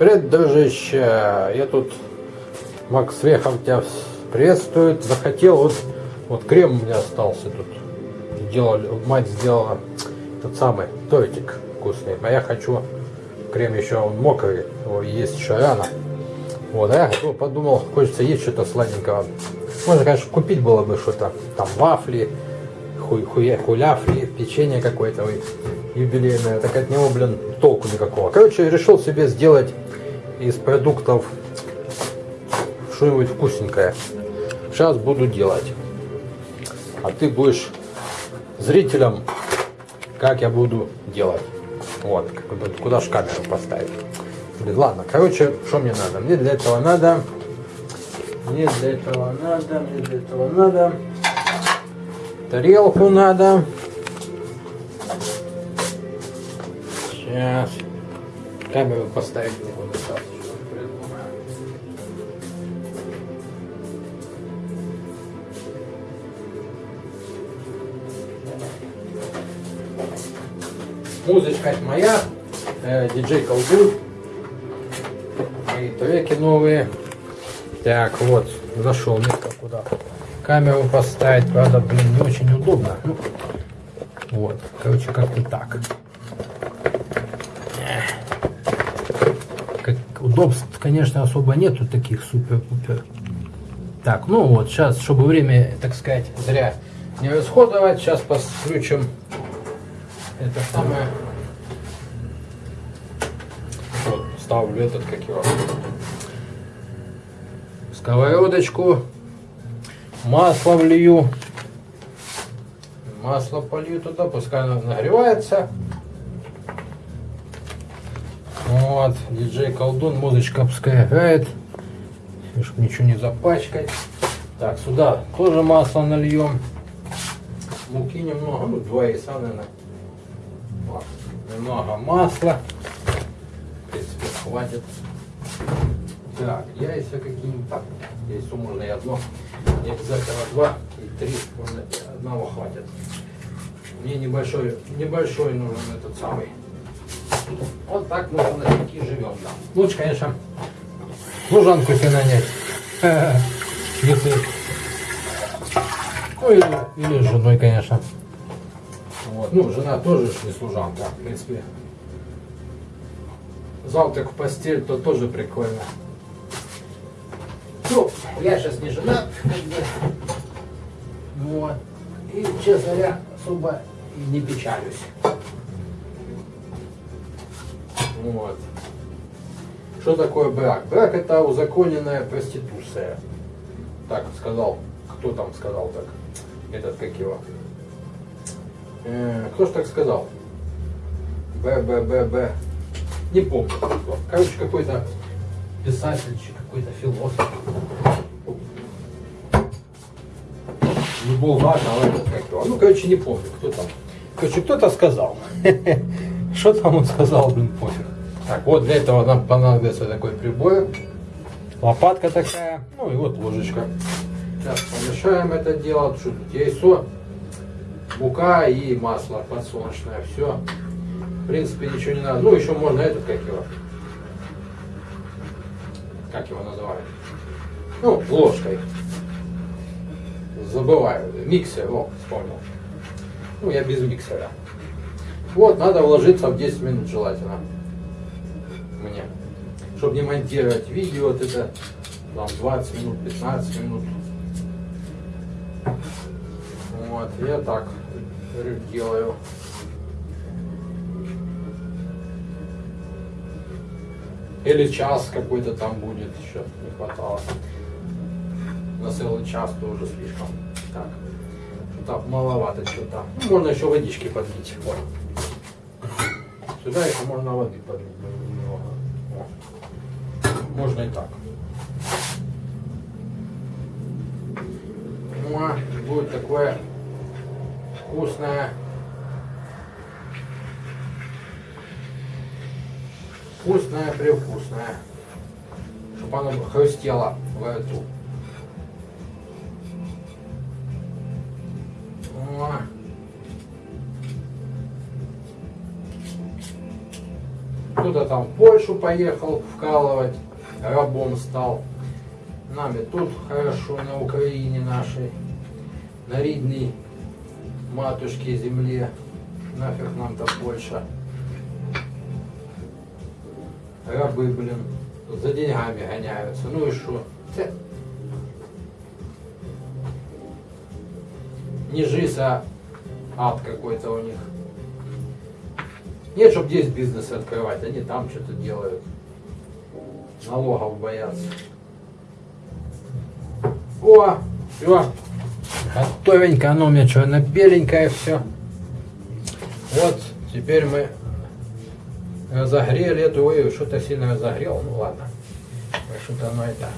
Привет, дружище! Я тут Макс Вехов тебя приветствует. Захотел вот, вот крем у меня остался тут. Делали, мать сделала тот самый тортик вкусный. А я хочу крем еще он мокрый, его есть еще рано. Вот, а я подумал, хочется есть что-то сладенького. Можно, конечно, купить было бы что-то, там вафли, хуй, хуя, хуляфли, печенье какое-то юбилейное. Так от него, блин, толку никакого. Короче, решил себе сделать из продуктов что-нибудь вкусненькое. Сейчас буду делать. А ты будешь зрителям, как я буду делать. Вот, куда же камеру поставить. Ладно, короче, что мне надо? Мне для этого надо, мне для этого надо, мне для этого надо, тарелку надо. Сейчас. Камеру поставить не буду. Музычка моя, э, диджей колдун, мои треки новые. Так, вот, зашел несколько куда. Камеру поставить, правда, блин, не очень удобно. Ну, вот, короче, как-то так. Удобств, конечно, особо нету таких супер-пупер. Так, ну вот, сейчас, чтобы время, так сказать, зря не расходовать, сейчас подключим это самое. Вот, ставлю этот, как его, сковородочку, масло влью, масло полью туда, пускай оно нагревается. Вот, диджей колдун, музычка пускай играет, чтобы ничего не запачкать. Так, сюда тоже масло нальем. Муки немного, ну два яйца, наверное. Вот. Немного масла. В принципе, хватит. Так, яйца какие-нибудь. Так, яйцо можно и одно. Не обязательно два и три. Можно одного хватит. Мне небольшой, небольшой нужен этот самый вот так мы на живем. Лучше, конечно, служанку себе нанять. Если... Ну или, или с женой, конечно. Вот. Ну, жена тоже не служанка, в принципе. Завтрак в постель, то тоже прикольно. Ну, я сейчас не женат, бы. Вот. И, честно говоря, особо и не печалюсь. Вот. Что такое брак? Брак это узаконенная проституция. Так сказал, кто там сказал так? Этот как его? Э, кто ж так сказал? Б, Б, Б, Б. Не помню. Кто. Короче, какой-то писатель, какой-то философ. Не Булгаков, а этот как его. Ну, короче, не помню, кто там. Короче, кто-то сказал. Что там он сказал, блин, пофиг. Так, вот для этого нам понадобится такой прибор. Лопатка такая, ну и вот ложечка. Сейчас помешаем это дело. Что тут яйцо, мука и масло подсолнечное. Все. В принципе, ничего не надо. Ну, еще можно этот, как его. Как его называют? Ну, ложкой. Забываю. Миксер, о, вспомнил. Ну, я без миксера. Вот, надо вложиться в 10 минут желательно. Мне. Чтобы не монтировать видео, вот это там 20 минут, 15 минут. Вот, я так делаю. Или час какой-то там будет, еще не хватало. На целый час тоже слишком. Так, так маловато что-то. Ну, можно еще водички подлить. Вот. Сюда еще можно воды подлить немного. Можно и так. Ну, а будет такое вкусное. Вкусное, привкусное. Чтобы оно хрустело в эту. Там в Польшу поехал вкалывать, рабом стал. Нами тут хорошо, на Украине нашей, на рідній матушке земле. Нафиг нам-то Польша. Рабы, блин, за деньгами гоняются. Ну и что? Не жизнь, а ад какой-то у них. Нет, чтобы здесь бизнес открывать, они там что-то делают. Налогов боятся. О, все. Готовенько, оно у меня что, беленькое все. Вот, теперь мы разогрели эту, ой, что-то сильно разогрел, ну ладно. Что-то оно это.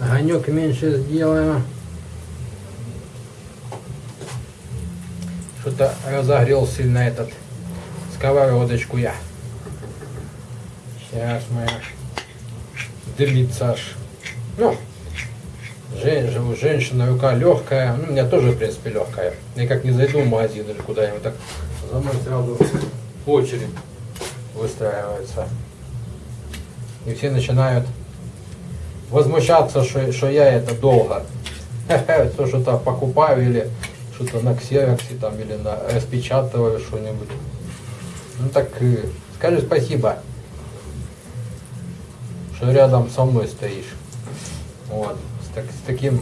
Огонек меньше сделаем. Что-то разогрел сильно этот сковородочку я. Сейчас мы дымится аж. Ну, женщина, женщины рука легкая. Ну, у меня тоже, в принципе, легкая. Я как не зайду в магазин или куда-нибудь, так за мной сразу очередь выстраивается. И все начинают возмущаться, что, что я это долго. То что-то покупаю или что-то на ксероксе там или на распечатываю что-нибудь. Ну так скажи спасибо, что рядом со мной стоишь. Вот, с, так, с таким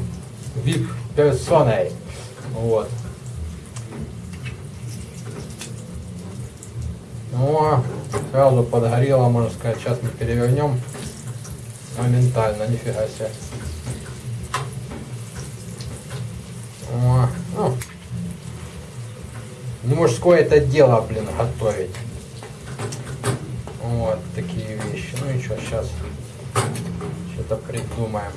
вип персоной. Вот. Ну, сразу подгорело, можно сказать. Сейчас мы перевернем моментально, нифига себе. О, ну, не мужское это дело, блин, готовить. Вот такие вещи. Ну и что, сейчас что-то придумаем.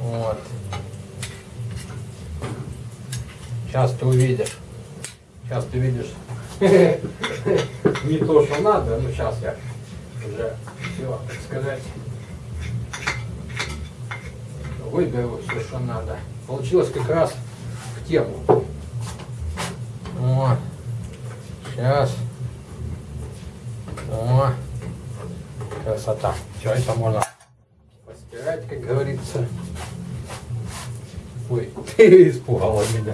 Вот. Сейчас ты увидишь. Сейчас ты видишь. Не то, что надо, но сейчас я уже все, сказать выберу все, что надо. Получилось как раз в тему. О, сейчас. О, красота. Все, это можно постирать, как говорится. Ой, испугала меня.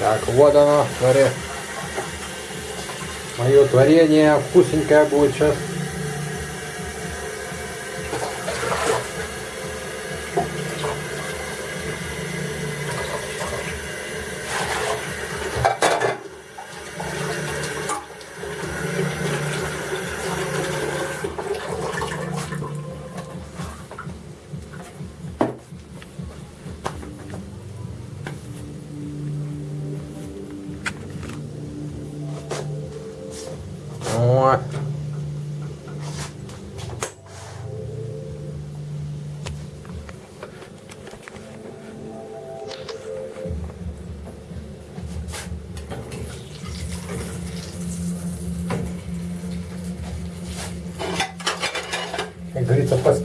Так, вот оно, творе. Мое творение вкусненькое будет сейчас.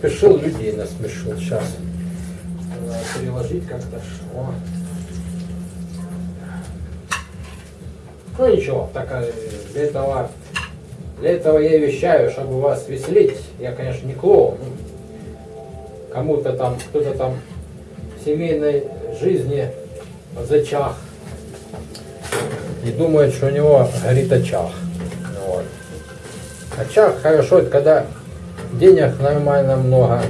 Поспешил, людей насмешил. Сейчас переложить как-то. Ну ничего, так для этого, для этого я вещаю, чтобы вас веселить. Я, конечно, не клоун. Кому-то там, кто-то там в семейной жизни зачах и думает, что у него горит очаг. Вот. Очаг хорошо, это когда денег нормально много,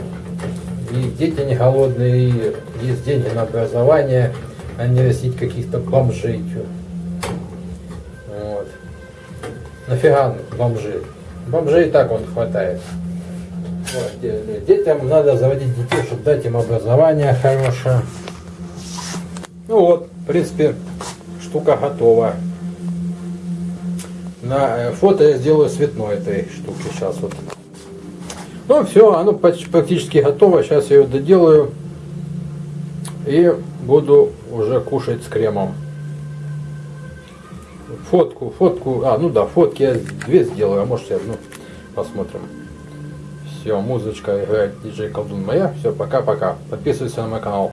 и дети не голодные, и есть деньги на образование, а не растить каких-то бомжей. Вот. Нафига бомжи? Бомжей и так он хватает. Вот. Детям надо заводить детей, чтобы дать им образование хорошее. Ну вот, в принципе, штука готова. На э, фото я сделаю цветной этой штуки сейчас вот. Ну все, оно практически готово. Сейчас я ее доделаю. И буду уже кушать с кремом. Фотку, фотку. А, ну да, фотки я две сделаю, а может я одну. Посмотрим. Все, музычка играет диджей Колдун моя. Все, пока-пока. Подписывайся на мой канал.